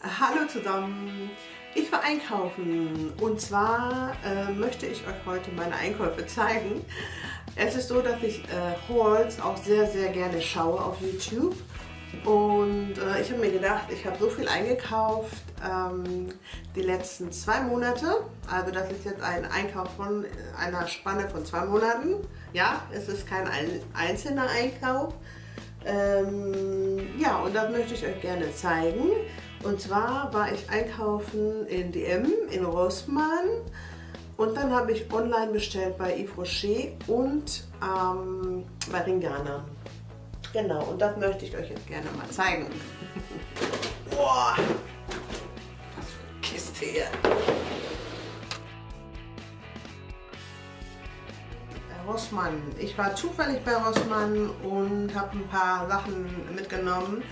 Hallo zusammen! Ich war einkaufen und zwar äh, möchte ich euch heute meine Einkäufe zeigen. Es ist so, dass ich äh, Hauls auch sehr, sehr gerne schaue auf YouTube und äh, ich habe mir gedacht, ich habe so viel eingekauft ähm, die letzten zwei Monate. Also das ist jetzt ein Einkauf von einer Spanne von zwei Monaten. Ja, es ist kein einzelner Einkauf. Ähm, ja, und das möchte ich euch gerne zeigen. Und zwar war ich einkaufen in DM in Rossmann und dann habe ich online bestellt bei Yves Rocher und ähm, bei Ringana. Genau, und das möchte ich euch jetzt gerne mal zeigen. Boah, was für eine Kiste hier. Rossmann. Ich war zufällig bei Rossmann und habe ein paar Sachen mitgenommen.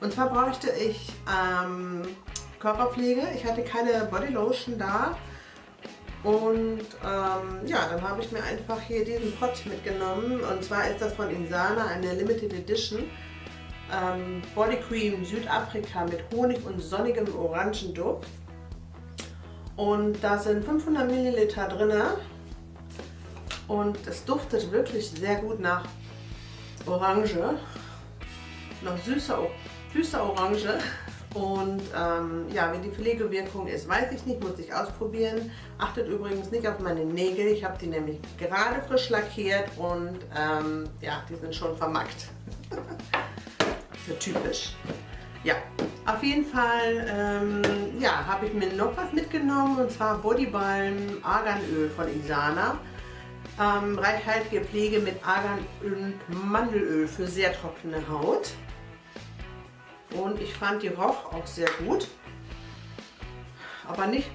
Und zwar bräuchte ich ähm, Körperpflege. Ich hatte keine Bodylotion da. Und ähm, ja, dann habe ich mir einfach hier diesen Pot mitgenommen. Und zwar ist das von Insana eine Limited Edition. Ähm, Body Cream Südafrika mit Honig und sonnigem Orangenduft. Und da sind 500 Milliliter drin. Und es duftet wirklich sehr gut nach Orange. Nach süßer süße Orange. Und ähm, ja, wie die Pflegewirkung ist, weiß ich nicht, muss ich ausprobieren. Achtet übrigens nicht auf meine Nägel, ich habe die nämlich gerade frisch lackiert und ähm, ja, die sind schon vermackt. so typisch. Ja, auf jeden Fall ähm, ja, habe ich mir noch was mitgenommen und zwar Bodybalm Arganöl von Isana. Ähm, reichhaltige Pflege mit Argan und Mandelöl für sehr trockene Haut. Und ich fand die roch auch sehr gut. Aber nicht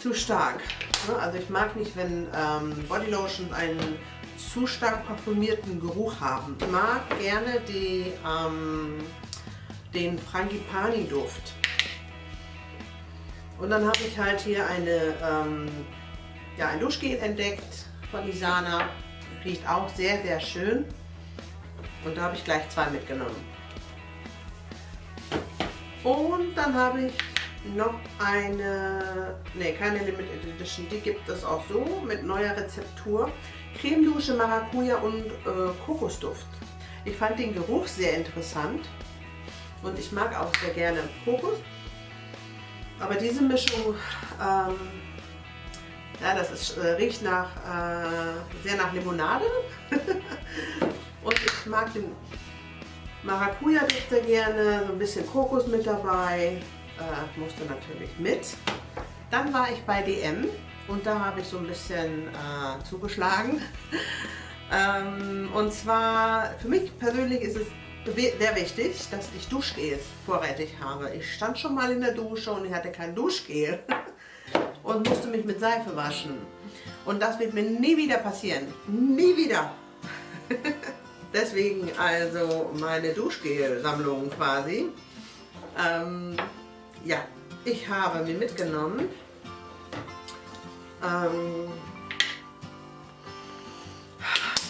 zu stark. Ne? Also ich mag nicht, wenn ähm, Bodylotions einen zu stark parfümierten Geruch haben. Ich mag gerne die, ähm, den Frangipani Duft. Und dann habe ich halt hier eine, ähm, ja, ein Duschgel entdeckt von Isana. Riecht auch sehr, sehr schön. Und da habe ich gleich zwei mitgenommen. Und dann habe ich noch eine, ne keine Limited Edition, die gibt es auch so mit neuer Rezeptur. Cremedusche Maracuja und äh, Kokosduft. Ich fand den Geruch sehr interessant und ich mag auch sehr gerne Kokos. Aber diese Mischung, ähm, ja, das ist, äh, riecht nach, äh, sehr nach Limonade und ich mag den Maracuja sehr gerne, so ein bisschen Kokos mit dabei, äh, musste natürlich mit. Dann war ich bei DM und da habe ich so ein bisschen äh, zugeschlagen. ähm, und zwar, für mich persönlich ist es sehr wichtig, dass ich Duschgels vorrätig habe. Ich stand schon mal in der Dusche und ich hatte kein Duschgel und musste mich mit Seife waschen. Und das wird mir nie wieder passieren. Nie wieder. Deswegen also meine Duschgel-Sammlung quasi. Ähm, ja, ich habe mir mitgenommen ähm,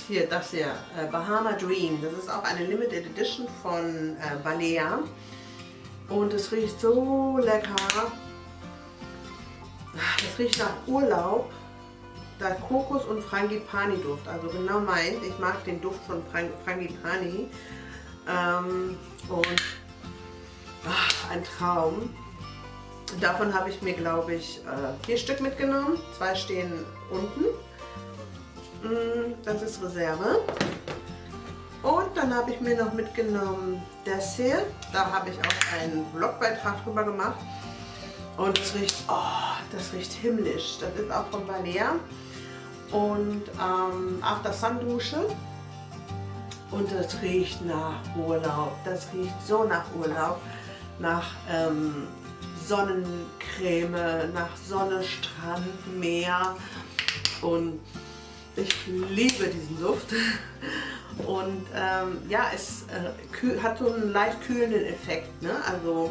hier das hier, äh, Bahama Dream. Das ist auch eine Limited Edition von äh, Balea. Und es riecht so lecker. Es riecht nach Urlaub da Kokos und Frangipani Duft, also genau meint. Ich mag den Duft von Frang Frangipani. Ähm, und ach, ein Traum. Davon habe ich mir, glaube ich, äh, vier Stück mitgenommen. Zwei stehen unten. Mm, das ist Reserve. Und dann habe ich mir noch mitgenommen das hier. Da habe ich auch einen Blogbeitrag drüber gemacht. Und es riecht, oh, das riecht himmlisch. Das ist auch von Balea und ähm, After Sun Dusche und das riecht nach Urlaub. Das riecht so nach Urlaub, nach ähm, Sonnencreme, nach Sonne, Strand, Meer und ich liebe diesen Duft. Und ähm, ja, es äh, hat so einen leicht kühlenden Effekt. Ne? Also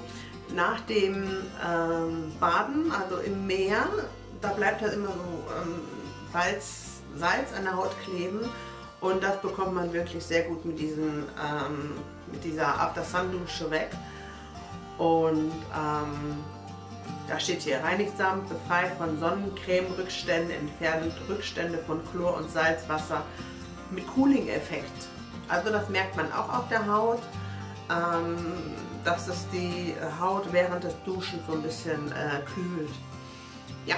nach dem ähm, Baden, also im Meer, da bleibt halt immer so ähm, Salz, Salz an der Haut kleben und das bekommt man wirklich sehr gut mit, diesen, ähm, mit dieser After Sun Dusche weg. Und ähm, da steht hier, reinigsamt, befreit von Sonnencreme-Rückständen, entfernt Rückstände von Chlor- und Salzwasser mit Cooling-Effekt. Also das merkt man auch auf der Haut, ähm, dass es die Haut während des Duschen so ein bisschen äh, kühlt. Ja,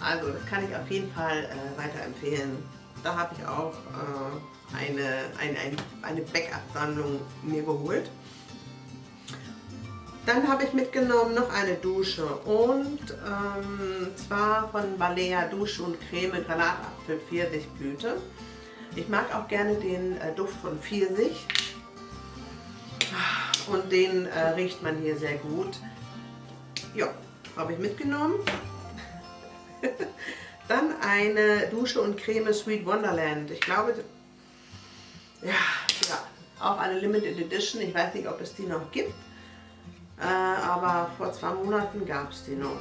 also das kann ich auf jeden Fall äh, weiterempfehlen. Da habe ich auch äh, eine, eine, eine Backup-Sammlung mir geholt. Dann habe ich mitgenommen noch eine Dusche und ähm, zwar von Balea Dusche und Creme Granatapfel Pfirsichblüte. Ich mag auch gerne den äh, Duft von Pfirsich und den äh, riecht man hier sehr gut. Ja, habe ich mitgenommen. Dann eine Dusche und Creme Sweet Wonderland. Ich glaube, ja, ja, auch eine Limited Edition. Ich weiß nicht, ob es die noch gibt. Äh, aber vor zwei Monaten gab es die noch.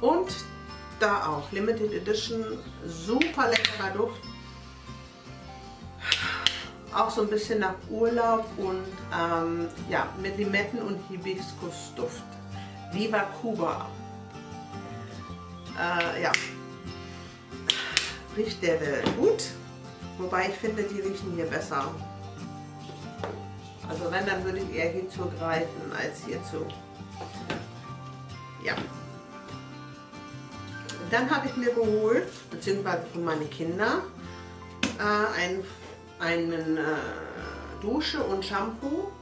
Und da auch Limited Edition, super leckerer Duft. Auch so ein bisschen nach Urlaub und ähm, ja, mit Limetten und Hibiskusduft. Viva Cuba. Äh, ja, riecht der gut. Wobei ich finde, die riechen hier besser. Also wenn, dann würde ich eher hierzu greifen als hierzu. Ja. Dann habe ich mir geholt, beziehungsweise für meine Kinder, äh, einen, einen äh, Dusche und Shampoo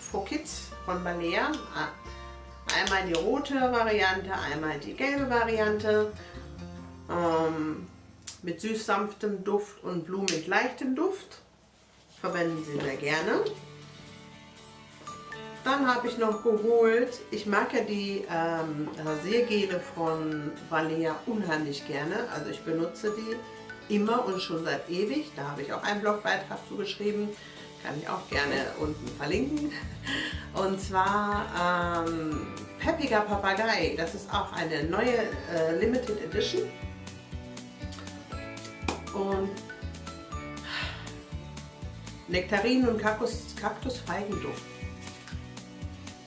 for Kids von Balea. Einmal die rote Variante, einmal die gelbe Variante. Ähm, mit süß sanftem Duft und blumig leichtem Duft. Verwenden Sie sehr gerne. Dann habe ich noch geholt, ich mag ja die ähm, Rasiergele von Valea unheimlich gerne. Also ich benutze die immer und schon seit ewig. Da habe ich auch einen Blogbeitrag zugeschrieben. Kann ich auch gerne unten verlinken. Und zwar ähm, Peppiger Papagei. Das ist auch eine neue äh, Limited Edition. Und Nektarinen und Kaktus, Kaktusfeigenduft.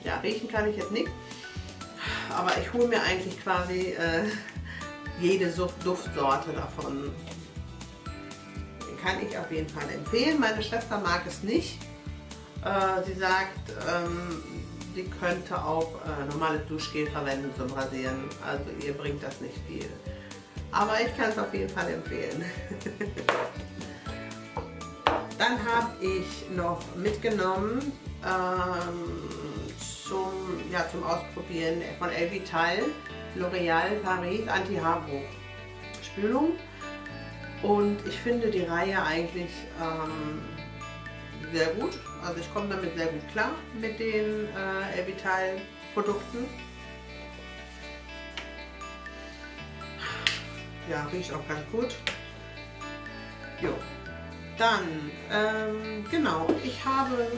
Ja, riechen kann ich jetzt nicht. Aber ich hole mir eigentlich quasi äh, jede Duftsorte davon. Kann ich auf jeden Fall empfehlen. Meine Schwester mag es nicht. Äh, sie sagt, ähm, sie könnte auch äh, normales Duschgel verwenden zum Rasieren. Also ihr bringt das nicht viel. Aber ich kann es auf jeden Fall empfehlen. Dann habe ich noch mitgenommen ähm, zum, ja, zum Ausprobieren von Elvital L'Oreal Paris Anti-Haarbruch Spülung. Und ich finde die Reihe eigentlich ähm, sehr gut. Also ich komme damit sehr gut klar mit den äh, Elvital Produkten. Ja, riecht auch ganz gut. Jo. Dann, ähm, genau, ich habe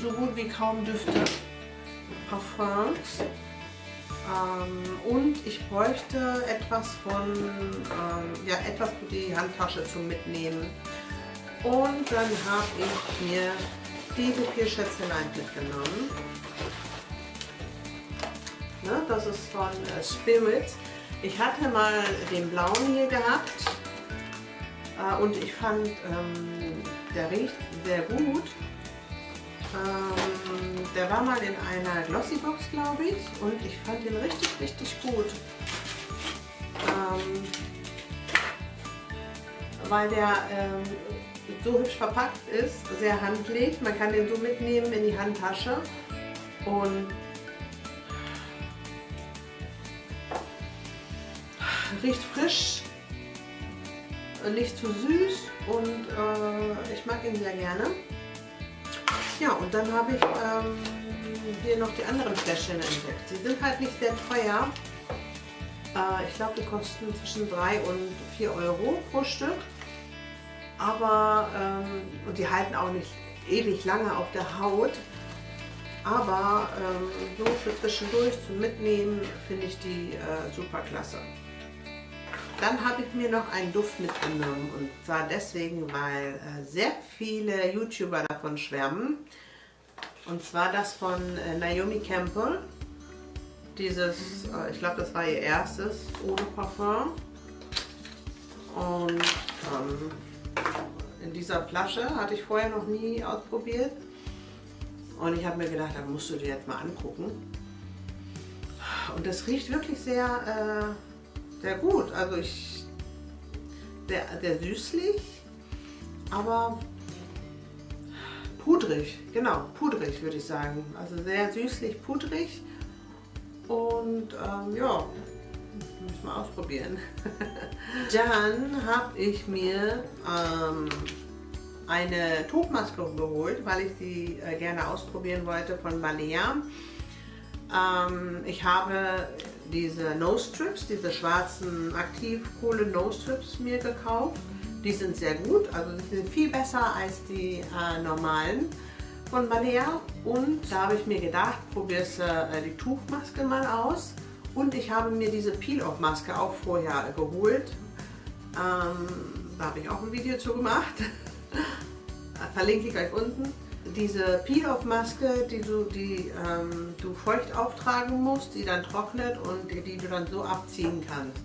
so gut wie kaum Düfte. Parfums. Ähm, und ich bräuchte etwas von, ähm, ja, etwas für die Handtasche zum Mitnehmen. Und dann habe ich mir diese vier Schätzelein mitgenommen. Ne, das ist von äh, Spirit. Ich hatte mal den blauen hier gehabt äh, und ich fand, ähm, der riecht sehr gut. Ähm, der war mal in einer Glossybox, glaube ich, und ich fand ihn richtig, richtig gut. Ähm, weil der ähm, so hübsch verpackt ist, sehr handlich. Man kann den so mitnehmen in die Handtasche und riecht frisch, nicht zu süß und äh, ich mag ihn sehr gerne. Ja, und dann habe ich ähm, hier noch die anderen Fläschchen entdeckt. Sie sind halt nicht sehr teuer. Äh, ich glaube, die kosten zwischen 3 und 4 Euro pro Stück. Aber, ähm, und die halten auch nicht ewig lange auf der Haut. Aber ähm, so für zwischendurch zum Mitnehmen finde ich die äh, super klasse. Dann habe ich mir noch einen Duft mitgenommen und zwar deswegen, weil äh, sehr viele YouTuber davon schwärmen. Und zwar das von äh, Naomi Campbell. Dieses, äh, ich glaube, das war ihr erstes ohne Parfum. Und ähm, in dieser Flasche hatte ich vorher noch nie ausprobiert. Und ich habe mir gedacht, da musst du dir jetzt mal angucken. Und das riecht wirklich sehr, äh, sehr gut. Also ich, sehr, sehr süßlich, aber pudrig, genau, pudrig würde ich sagen. Also sehr süßlich, pudrig und ähm, ja, muss mal ausprobieren. Dann habe ich mir ähm, eine Tuchmaske geholt, weil ich die äh, gerne ausprobieren wollte von Balea. Ähm, ich habe diese Nose Strips, diese schwarzen Aktivkohle Nose Strips mir gekauft. Die sind sehr gut, also die sind viel besser als die äh, normalen von Balea. Und da habe ich mir gedacht, probierst äh, die Tuchmaske mal aus. Und ich habe mir diese Peel-Off-Maske auch vorher geholt. Ähm, da habe ich auch ein Video zu gemacht. Verlinke ich euch unten. Diese Peel-Off-Maske, die, du, die ähm, du feucht auftragen musst, die dann trocknet und die, die du dann so abziehen kannst.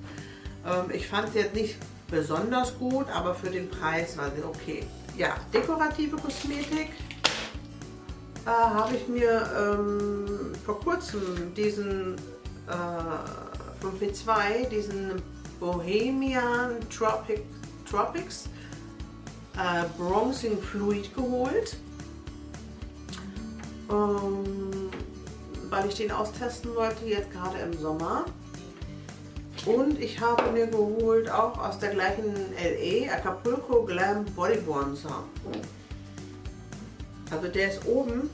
Ähm, ich fand sie jetzt nicht besonders gut, aber für den Preis war sie okay. Ja, dekorative Kosmetik äh, habe ich mir ähm, vor kurzem diesen äh, von P2, diesen Bohemian Tropic, Tropics äh, Bronzing Fluid geholt, ähm, weil ich den austesten wollte, jetzt gerade im Sommer. Und ich habe mir geholt, auch aus der gleichen LE, Acapulco Glam Body Bronzer. Also der ist oben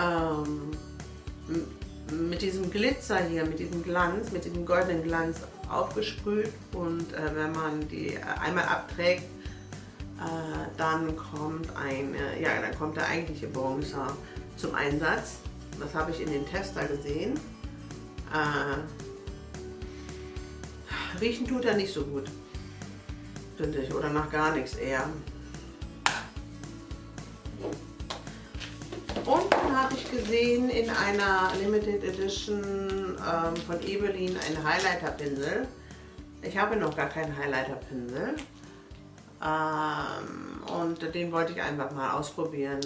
ähm, mit diesem Glitzer hier, mit diesem Glanz, mit diesem goldenen Glanz aufgesprüht und äh, wenn man die äh, einmal abträgt, dann kommt ein, ja, dann kommt der eigentliche Bronzer zum Einsatz. Das habe ich in den Tester gesehen. Äh, riechen tut er nicht so gut, finde ich, oder nach gar nichts eher. Und dann habe ich gesehen in einer Limited Edition ähm, von Ebelin einen Highlighter-Pinsel. Ich habe noch gar keinen Highlighter-Pinsel. Ähm, und den wollte ich einfach mal ausprobieren,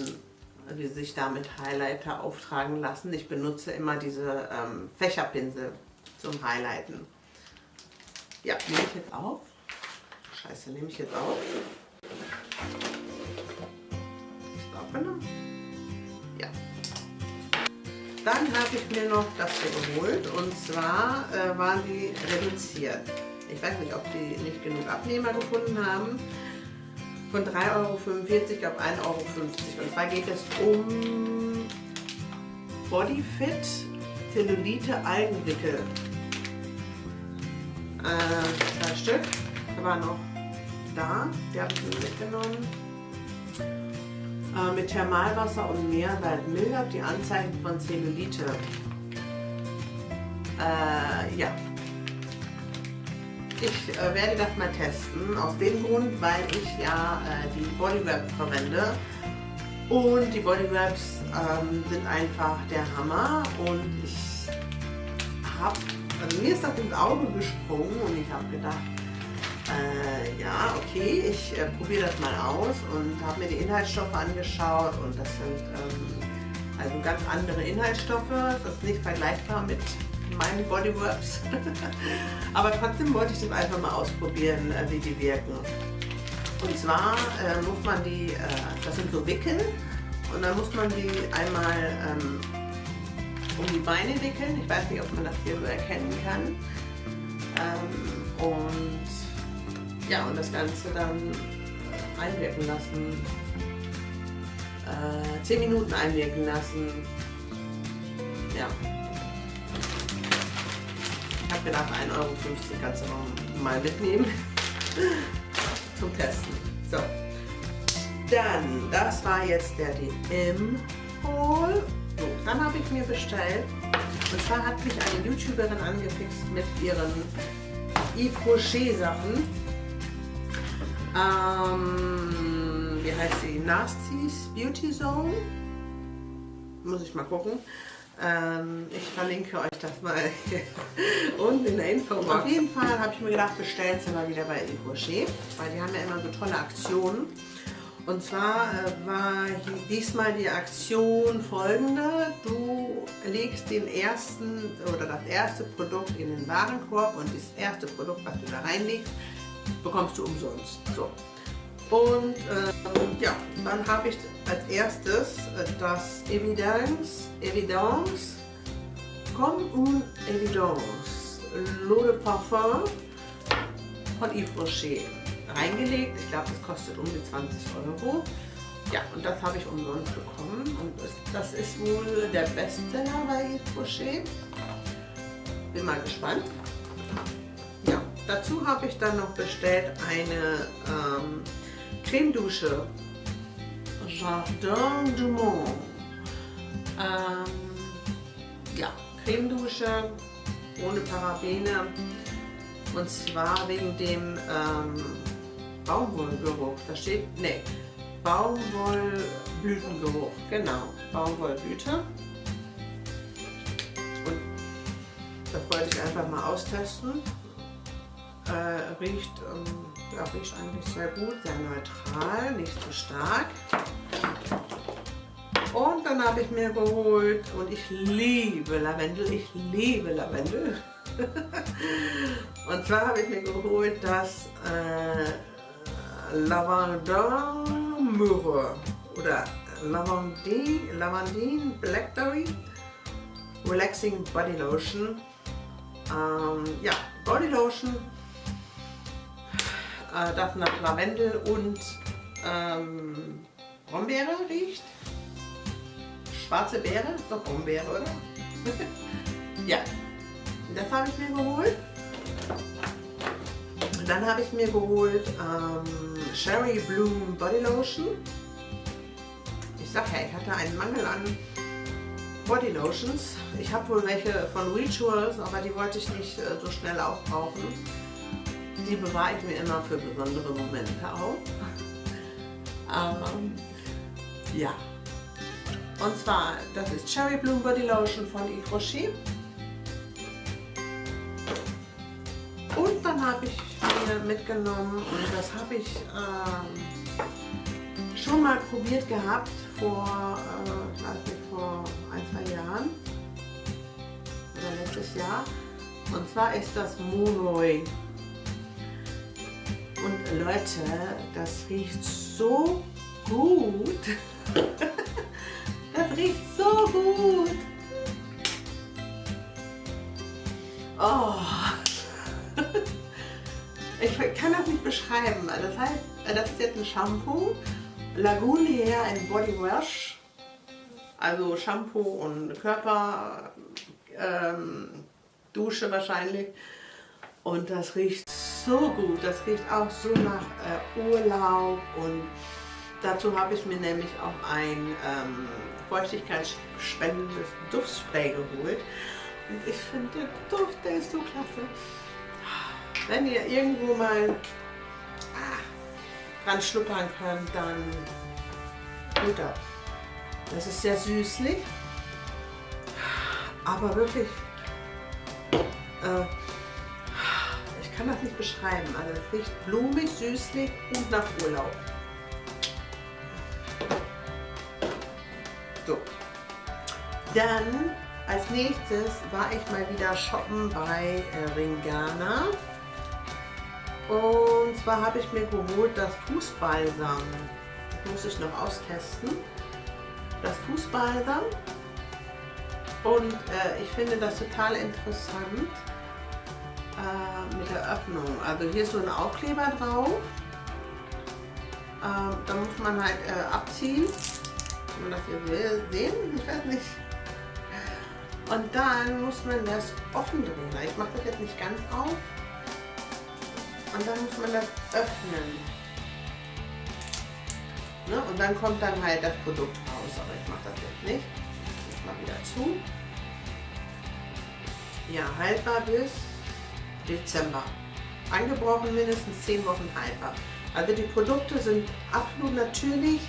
wie sich damit Highlighter auftragen lassen. Ich benutze immer diese ähm, Fächerpinsel zum Highlighten. Ja, nehme ich jetzt auf. Scheiße, nehme ich jetzt auf. Ist aufgenommen? Ja. Dann habe ich mir noch das hier geholt und zwar äh, waren die reduziert. Ich weiß nicht, ob die nicht genug Abnehmer gefunden haben. Von 3,45 Euro auf 1,50 Euro. Und zwar geht es um Bodyfit Zellulite Algenwickel. Äh, zwei Stück. War noch da. Die habe ich mir mitgenommen. Äh, mit Thermalwasser und Meersalz mildert die Anzeichen von Zellulite. Äh, ja, ich äh, werde das mal testen, aus dem Grund, weil ich ja äh, die Bodywraps verwende. Und die Bodywraps ähm, sind einfach der Hammer und ich habe, also mir ist das ins Auge gesprungen und ich habe gedacht, äh, ja, okay, ich äh, probiere das mal aus und habe mir die Inhaltsstoffe angeschaut und das sind ähm, also ganz andere Inhaltsstoffe, das ist nicht vergleichbar mit meinen Bodyworks. Aber trotzdem wollte ich das einfach mal ausprobieren, äh, wie die wirken. Und zwar äh, muss man die, äh, das sind so Wickel, und dann muss man die einmal ähm, um die Beine wickeln. Ich weiß nicht, ob man das hier so erkennen kann. Ähm, und ja, und das Ganze dann einwirken lassen. Äh, 10 Minuten einwirken lassen. Ja, gedacht, 1,50 Euro kannst du mal mitnehmen zum Testen. So, dann, das war jetzt der DM-Haul. So, dann habe ich mir bestellt, und zwar hat mich eine YouTuberin angefixt mit ihren Yves Rocher Sachen. Ähm, wie heißt sie? Nasty's Beauty Zone. muss ich mal gucken. Ähm, ich verlinke euch das mal unten in der Info. Auf jeden Fall habe ich mir gedacht, bestellst du mal wieder bei Yves Rocher, weil die haben ja immer so tolle Aktionen. Und zwar äh, war diesmal die Aktion folgende. Du legst den ersten oder das erste Produkt in den Warenkorb und das erste Produkt, was du da reinlegst, bekommst du umsonst. So. Und ähm, ja, dann habe ich als erstes äh, das Evidence, Evidence, Comme une Evidence, L'eau de Parfum von Yves Rocher reingelegt. Ich glaube, das kostet um die 20 Euro. Ja, und das habe ich umsonst bekommen. Und das ist wohl der Bestseller bei Yves Rocher. Bin mal gespannt. Ja, dazu habe ich dann noch bestellt eine ähm, Cremedusche Jardin du Monde. Ähm, ja, Cremedusche ohne Parabene und zwar wegen dem ähm, Baumwollgeruch. Da steht, ne, Baumwollblütengeruch. Genau, Baumwollblüte. Und das wollte ich einfach mal austesten. Äh, riecht, ähm, ja, riecht eigentlich sehr gut, sehr neutral, nicht zu stark. Und dann habe ich mir geholt, und ich liebe Lavendel, ich liebe Lavendel. und zwar habe ich mir geholt das äh, Lavandin Myrrhe oder Lavandin, Lavandin Blackberry Relaxing Body Lotion. Ähm, ja, Body Lotion, äh, das nach Lavendel und ähm, Brombeere riecht. Schwarze Beere, doch Brombeere, oder? ja, das habe ich mir geholt. Dann habe ich mir geholt ähm, Cherry Bloom Body Lotion. Ich sag ja, ich hatte einen Mangel an Body Lotions. Ich habe wohl welche von Rituals, aber die wollte ich nicht äh, so schnell aufbrauchen. Die bewahre ich mir immer für besondere Momente auf. ähm, ja. Und zwar, das ist Cherry Bloom Body Lotion von Yves Rocher. Und dann habe ich mir mitgenommen und das habe ich ähm, schon mal probiert gehabt vor, äh, weiß vor ein, zwei Jahren oder letztes Jahr. Und zwar ist das Monoi. Und Leute, das riecht so gut. das riecht so gut. Oh. Ich kann das nicht beschreiben. Das heißt, das ist jetzt ein Shampoo. Lagunier ein Body Wash. Also Shampoo und Körper, ähm, Dusche wahrscheinlich. Und das riecht so gut. Das riecht auch so nach äh, Urlaub. Und dazu habe ich mir nämlich auch ein ähm, feuchtigkeitsspendendes Duftspray geholt. Und ich finde, der Duft, der ist so klasse. Wenn ihr irgendwo mal ah, dran schnuppern könnt, dann gut ab. Das ist sehr süßlich, aber wirklich, äh, kann das nicht beschreiben. Also es riecht blumig, süßlich und nach Urlaub. So. Dann als nächstes war ich mal wieder shoppen bei äh, Ringana. Und zwar habe ich mir geholt das Fußbalsam. Das muss ich noch austesten. Das Fußbalsam. Und äh, ich finde das total interessant äh, mit der Öffnung. Also hier ist so ein Aufkleber drauf. Äh, da muss man halt äh, abziehen. Kann man das hier sehen? Ich weiß nicht. Und dann muss man das offen drehen. Ich mache das jetzt nicht ganz auf. Und dann muss man das öffnen. Ne? Und dann kommt dann halt das Produkt raus. Aber ich mache das jetzt nicht. Ich mache wieder zu. Ja, haltbar bis Dezember. Angebrochen mindestens 10 Wochen haltbar. Also die Produkte sind absolut natürlich,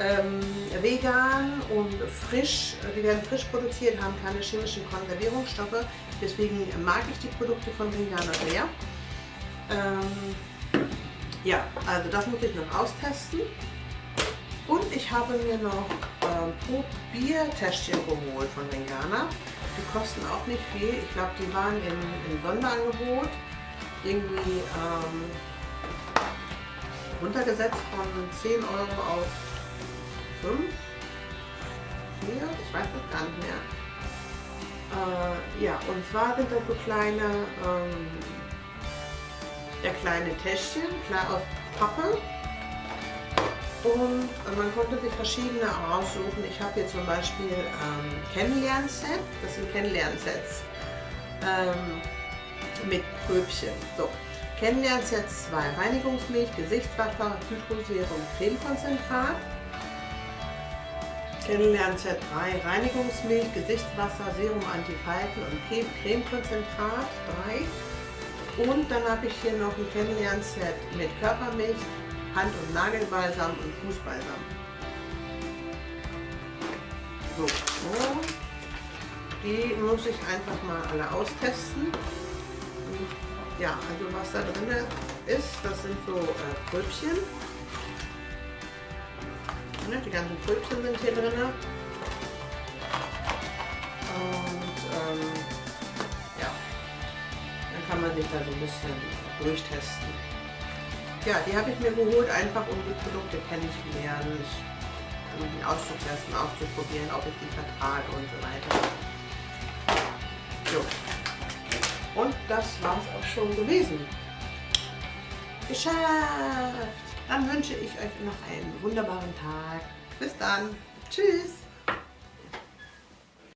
ähm, vegan und frisch, die werden frisch produziert, haben keine chemischen Konservierungsstoffe. Deswegen mag ich die Produkte von Vegana sehr. Ähm, ja, also das muss ich noch austesten. Und ich habe mir noch ähm, Probiertäschchen geholt von Vegana. Die kosten auch nicht viel. Ich glaube, die waren im, im Sonderangebot. Irgendwie ähm, runtergesetzt von 10 Euro auf 5. 4, ich weiß das gar nicht mehr. Äh, ja, und zwar sind das so kleine, ähm, ja, kleine Täschchen, klar aus Pappe. Und man konnte sich verschiedene aussuchen. Ich habe hier zum Beispiel ähm, Kennenlernset. Das sind Kennenlernsets ähm, mit Pröbchen. So. Kennenlernset 2 Reinigungsmilch, Gesichtswasser, Hydroserum, Cremekonzentrat. Kennenlernset 3 Reinigungsmilch, Gesichtswasser, Serum Antifalten und Cremekonzentrat 3. Und dann habe ich hier noch ein Kennenlernset mit Körpermilch, Hand- und Nagelbalsam und Fußbalsam. So, die muss ich einfach mal alle austesten. Ja, also was da drin ist, das sind so äh, Pröbchen. Ne, die ganzen Pröbchen sind hier drin. Und ähm, ja, dann kann man sich da so ein bisschen durchtesten. Ja, die habe ich mir geholt, einfach um die Produkte kennenzulernen, um die auszutesten, auszuprobieren, ob ich die vertrage und so weiter. So. Und das war es auch schon gewesen. Geschafft! Dann wünsche ich euch noch einen wunderbaren Tag. Bis dann. Tschüss!